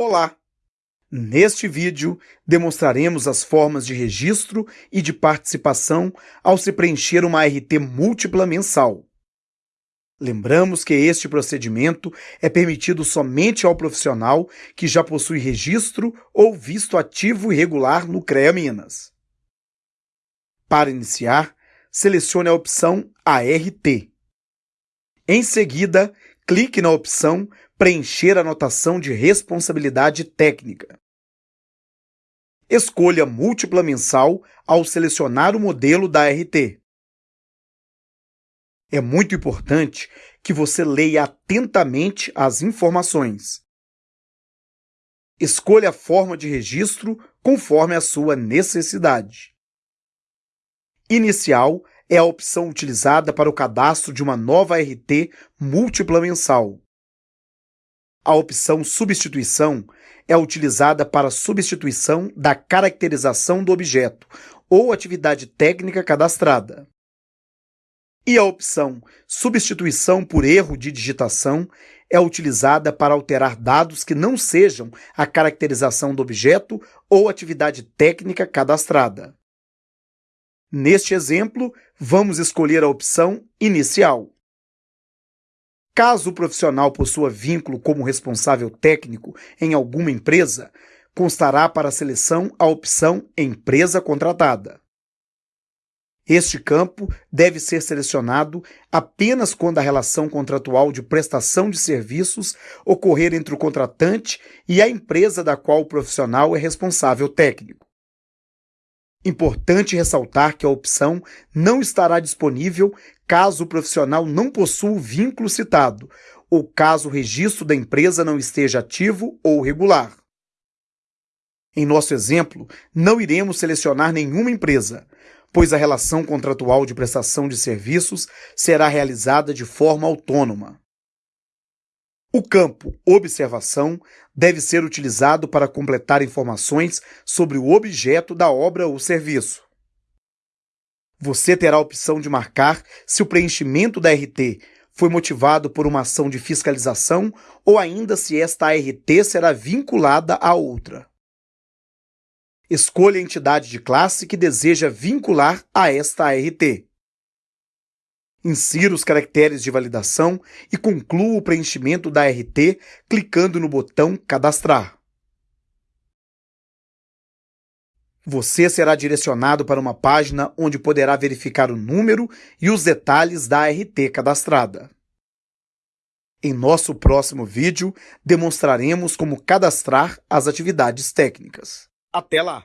Olá! Neste vídeo, demonstraremos as formas de registro e de participação ao se preencher uma RT múltipla mensal. Lembramos que este procedimento é permitido somente ao profissional que já possui registro ou visto ativo e regular no CREA Minas. Para iniciar, selecione a opção ART. Em seguida, clique na opção Preencher anotação de responsabilidade técnica. Escolha múltipla mensal ao selecionar o modelo da RT. É muito importante que você leia atentamente as informações. Escolha a forma de registro conforme a sua necessidade. Inicial é a opção utilizada para o cadastro de uma nova RT múltipla mensal. A opção Substituição é utilizada para substituição da caracterização do objeto ou atividade técnica cadastrada. E a opção Substituição por erro de digitação é utilizada para alterar dados que não sejam a caracterização do objeto ou atividade técnica cadastrada. Neste exemplo, vamos escolher a opção Inicial. Caso o profissional possua vínculo como responsável técnico em alguma empresa, constará para a seleção a opção Empresa Contratada. Este campo deve ser selecionado apenas quando a relação contratual de prestação de serviços ocorrer entre o contratante e a empresa da qual o profissional é responsável técnico. Importante ressaltar que a opção não estará disponível caso o profissional não possua o vínculo citado ou caso o registro da empresa não esteja ativo ou regular. Em nosso exemplo, não iremos selecionar nenhuma empresa, pois a relação contratual de prestação de serviços será realizada de forma autônoma. O campo Observação deve ser utilizado para completar informações sobre o objeto da obra ou serviço. Você terá a opção de marcar se o preenchimento da RT foi motivado por uma ação de fiscalização ou ainda se esta RT será vinculada a outra. Escolha a entidade de classe que deseja vincular a esta ART. Insira os caracteres de validação e conclua o preenchimento da RT clicando no botão Cadastrar. Você será direcionado para uma página onde poderá verificar o número e os detalhes da RT cadastrada. Em nosso próximo vídeo, demonstraremos como cadastrar as atividades técnicas. Até lá!